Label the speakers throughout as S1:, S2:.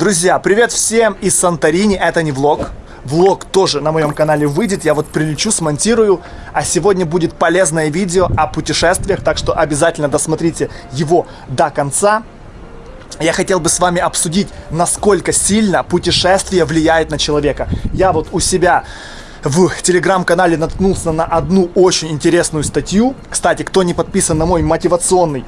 S1: Друзья, привет всем из Санторини, это не влог. Влог тоже на моем канале выйдет, я вот прилечу, смонтирую. А сегодня будет полезное видео о путешествиях, так что обязательно досмотрите его до конца. Я хотел бы с вами обсудить, насколько сильно путешествие влияет на человека. Я вот у себя в телеграм-канале наткнулся на одну очень интересную статью. Кстати, кто не подписан на мой мотивационный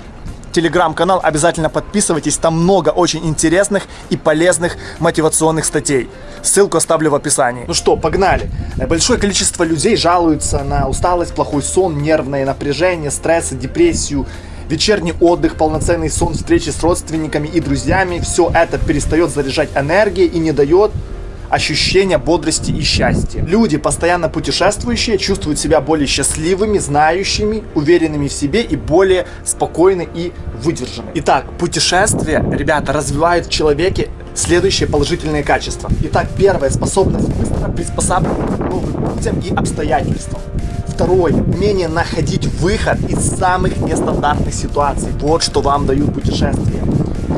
S1: телеграм-канал, обязательно подписывайтесь, там много очень интересных и полезных мотивационных статей. Ссылку оставлю в описании. Ну что, погнали. Большое количество людей жалуются на усталость, плохой сон, нервное напряжение, стресс, депрессию, вечерний отдых, полноценный сон, встречи с родственниками и друзьями. Все это перестает заряжать энергией и не дает ощущение бодрости и счастья. Люди, постоянно путешествующие, чувствуют себя более счастливыми, знающими, уверенными в себе и более спокойны и выдержаны. Итак, путешествия, ребята, развивают в человеке следующие положительные качества. Итак, первое, способность быстро приспосабливаться к новым людям и обстоятельствам. Второе, умение находить выход из самых нестандартных ситуаций. Вот что вам дают путешествия.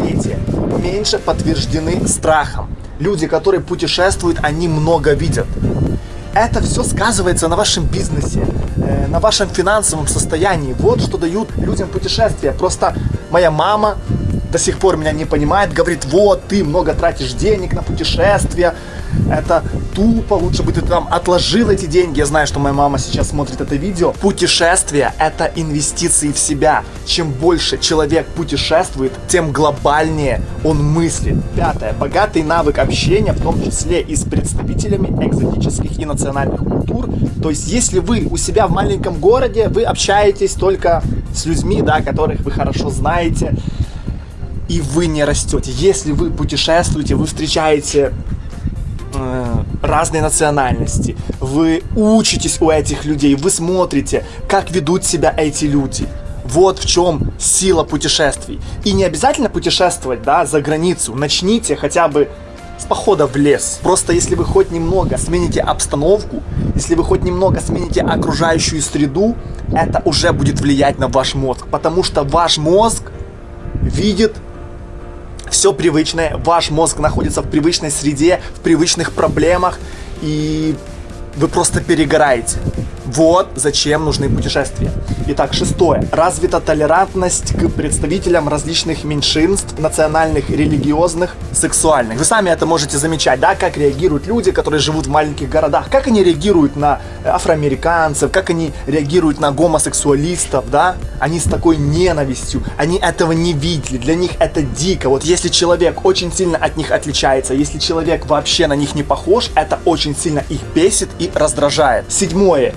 S1: Третье, меньше подтверждены страхом. Люди, которые путешествуют, они много видят. Это все сказывается на вашем бизнесе, э, на вашем финансовом состоянии. Вот что дают людям путешествия. Просто моя мама до сих пор меня не понимает, говорит, вот, ты много тратишь денег на путешествия, это тупо, лучше бы ты там отложил эти деньги. Я знаю, что моя мама сейчас смотрит это видео. Путешествие – это инвестиции в себя. Чем больше человек путешествует, тем глобальнее он мыслит. Пятое. Богатый навык общения, в том числе и с представителями экзотических и национальных культур. То есть, если вы у себя в маленьком городе, вы общаетесь только с людьми, да, которых вы хорошо знаете, и вы не растете. Если вы путешествуете, вы встречаете э, разные национальности, вы учитесь у этих людей, вы смотрите, как ведут себя эти люди. Вот в чем сила путешествий. И не обязательно путешествовать, да, за границу. Начните хотя бы с похода в лес. Просто если вы хоть немного смените обстановку, если вы хоть немного смените окружающую среду, это уже будет влиять на ваш мозг. Потому что ваш мозг видит все привычное, ваш мозг находится в привычной среде, в привычных проблемах, и вы просто перегораете. Вот зачем нужны путешествия. Итак, шестое. Развита толерантность к представителям различных меньшинств, национальных, религиозных, сексуальных. Вы сами это можете замечать, да, как реагируют люди, которые живут в маленьких городах, как они реагируют на афроамериканцев, как они реагируют на гомосексуалистов, да, они с такой ненавистью, они этого не видели, для них это дико. Вот если человек очень сильно от них отличается, если человек вообще на них не похож, это очень сильно их бесит и раздражает. Седьмое.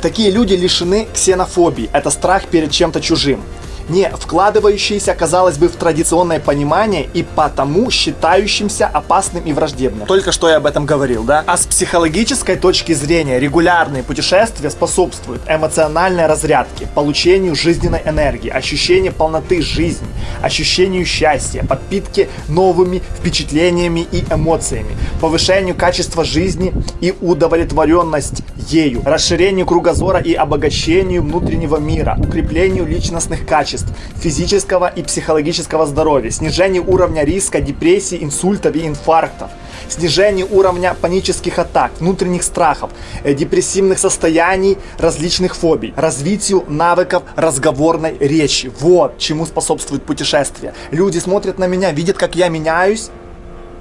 S1: Такие люди лишены ксенофобии. Это страх перед чем-то чужим не вкладывающиеся, казалось бы, в традиционное понимание и потому считающимся опасным и враждебным. Только что я об этом говорил, да? А с психологической точки зрения регулярные путешествия способствуют эмоциональной разрядке, получению жизненной энергии, ощущению полноты жизни, ощущению счастья, подпитке новыми впечатлениями и эмоциями, повышению качества жизни и удовлетворенность ею, расширению кругозора и обогащению внутреннего мира, укреплению личностных качеств, качеств физического и психологического здоровья, снижение уровня риска депрессии, инсультов и инфарктов, снижение уровня панических атак, внутренних страхов, э, депрессивных состояний, различных фобий, развитию навыков разговорной речи. Вот чему способствует путешествие. Люди смотрят на меня, видят, как я меняюсь,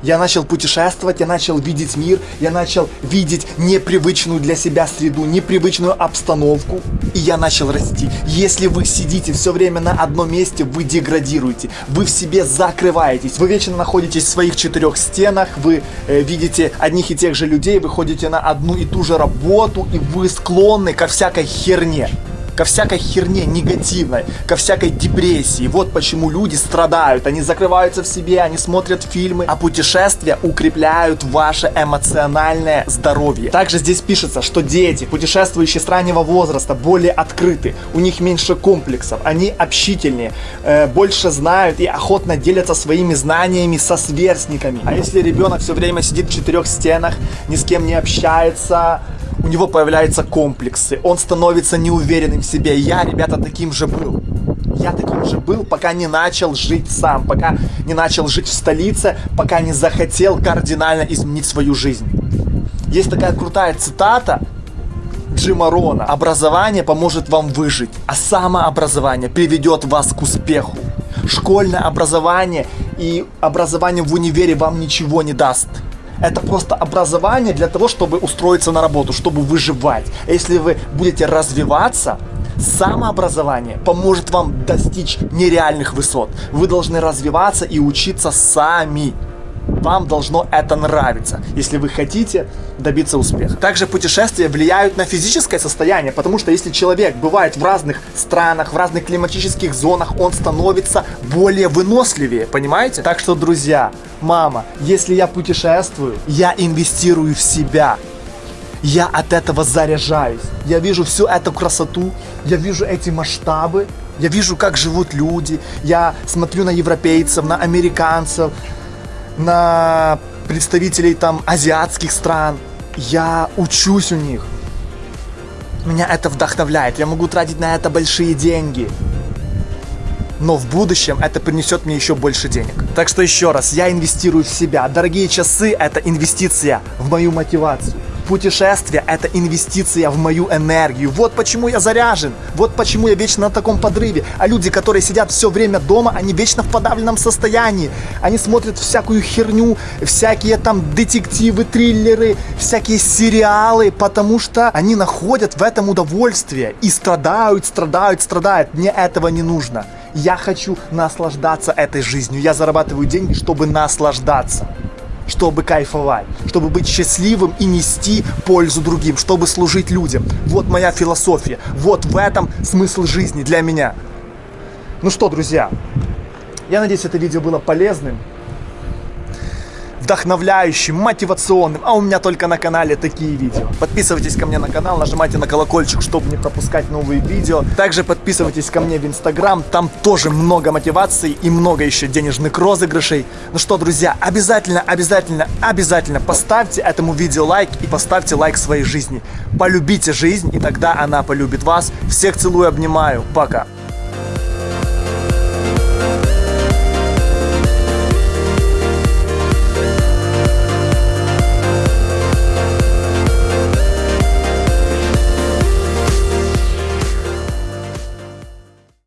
S1: я начал путешествовать, я начал видеть мир, я начал видеть непривычную для себя среду, непривычную обстановку, и я начал расти. Если вы сидите все время на одном месте, вы деградируете, вы в себе закрываетесь, вы вечно находитесь в своих четырех стенах, вы э, видите одних и тех же людей, вы ходите на одну и ту же работу, и вы склонны ко всякой херне ко всякой херне негативной, ко всякой депрессии. Вот почему люди страдают, они закрываются в себе, они смотрят фильмы, а путешествия укрепляют ваше эмоциональное здоровье. Также здесь пишется, что дети, путешествующие с раннего возраста, более открыты, у них меньше комплексов, они общительнее, э, больше знают и охотно делятся своими знаниями со сверстниками. А если ребенок все время сидит в четырех стенах, ни с кем не общается, него появляются комплексы, он становится неуверенным в себе. Я, ребята, таким же был. Я таким же был, пока не начал жить сам, пока не начал жить в столице, пока не захотел кардинально изменить свою жизнь. Есть такая крутая цитата Джима Рона. Образование поможет вам выжить, а самообразование приведет вас к успеху. Школьное образование и образование в универе вам ничего не даст. Это просто образование для того, чтобы устроиться на работу, чтобы выживать. Если вы будете развиваться, самообразование поможет вам достичь нереальных высот. Вы должны развиваться и учиться сами. Вам должно это нравиться, если вы хотите добиться успеха. Также путешествия влияют на физическое состояние, потому что если человек бывает в разных странах, в разных климатических зонах, он становится более выносливее, понимаете? Так что, друзья, мама, если я путешествую, я инвестирую в себя. Я от этого заряжаюсь. Я вижу всю эту красоту, я вижу эти масштабы, я вижу, как живут люди, я смотрю на европейцев, на американцев, на представителей там азиатских стран. Я учусь у них. Меня это вдохновляет. Я могу тратить на это большие деньги. Но в будущем это принесет мне еще больше денег. Так что еще раз, я инвестирую в себя. Дорогие часы – это инвестиция в мою мотивацию. Путешествие – это инвестиция в мою энергию. Вот почему я заряжен. Вот почему я вечно на таком подрыве. А люди, которые сидят все время дома, они вечно в подавленном состоянии. Они смотрят всякую херню, всякие там детективы, триллеры, всякие сериалы, потому что они находят в этом удовольствие и страдают, страдают, страдают. Мне этого не нужно. Я хочу наслаждаться этой жизнью. Я зарабатываю деньги, чтобы наслаждаться чтобы кайфовать, чтобы быть счастливым и нести пользу другим, чтобы служить людям. Вот моя философия, вот в этом смысл жизни для меня. Ну что, друзья, я надеюсь, это видео было полезным вдохновляющим, мотивационным, а у меня только на канале такие видео. Подписывайтесь ко мне на канал, нажимайте на колокольчик, чтобы не пропускать новые видео. Также подписывайтесь ко мне в инстаграм, там тоже много мотивации и много еще денежных розыгрышей. Ну что, друзья, обязательно, обязательно, обязательно поставьте этому видео лайк и поставьте лайк своей жизни. Полюбите жизнь, и тогда она полюбит вас. Всех целую, обнимаю, пока.